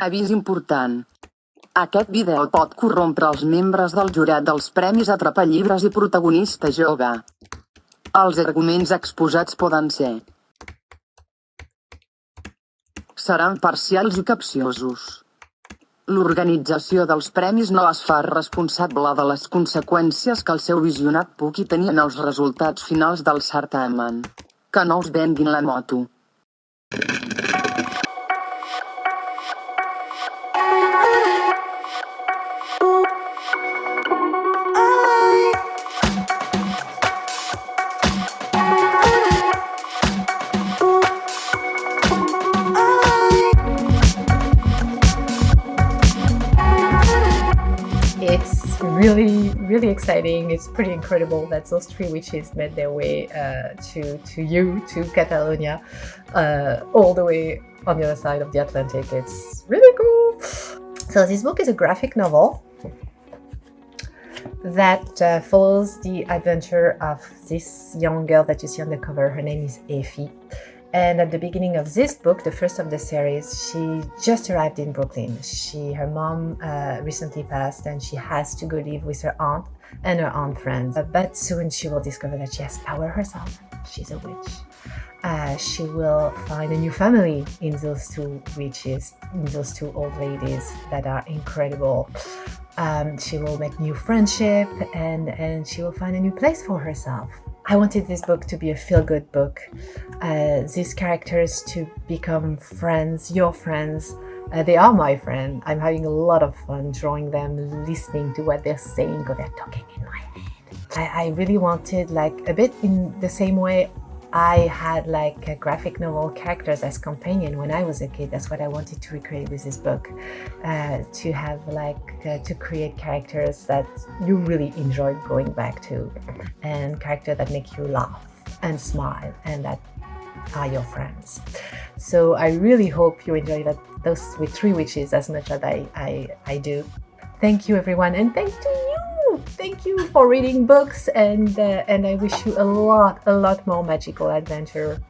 Avís important. Aquest vídeo pot corrompre els membres del jurat dels Premis Atrapallibres i Protagonista Jove. Els arguments exposats poden ser seran parcials i capciosos. L'organització dels premis no es fa responsable de les conseqüències que el seu visionat pugui tenir en els resultats finals del certamen. Que no us venguin la moto. It's really, really exciting. It's pretty incredible that those three witches made their way uh, to, to you, to Catalonia, uh, all the way on the other side of the Atlantic. It's really cool. So this book is a graphic novel that uh, follows the adventure of this young girl that you see on the cover. Her name is Effie. And at the beginning of this book, the first of the series, she just arrived in Brooklyn. She, her mom uh, recently passed and she has to go live with her aunt and her aunt friends. Uh, but soon she will discover that she has power herself. She's a witch. Uh, she will find a new family in those two witches, in those two old ladies that are incredible. Um, she will make new friendship and, and she will find a new place for herself. I wanted this book to be a feel-good book, uh, these characters to become friends, your friends. Uh, they are my friend. I'm having a lot of fun drawing them, listening to what they're saying or they're talking in my head. I, I really wanted like a bit in the same way I had like graphic novel characters as companion when I was a kid. That's what I wanted to recreate with this book. Uh, to have like, uh, to create characters that you really enjoy going back to and characters that make you laugh and smile and that are your friends. So I really hope you enjoy that those with three witches as much as I, I, I do. Thank you everyone and thank you thank you for reading books and uh, and I wish you a lot a lot more magical adventure